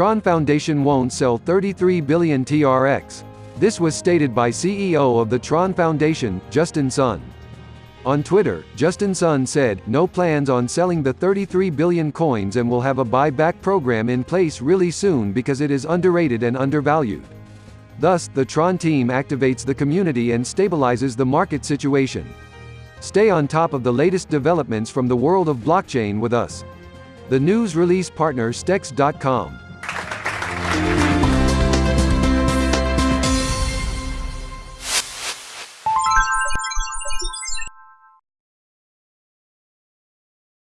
Tron Foundation won't sell 33 billion TRX. This was stated by CEO of the Tron Foundation, Justin Sun. On Twitter, Justin Sun said, no plans on selling the 33 billion coins and will have a buyback program in place really soon because it is underrated and undervalued. Thus, the Tron team activates the community and stabilizes the market situation. Stay on top of the latest developments from the world of blockchain with us. The news release partner Stex.com.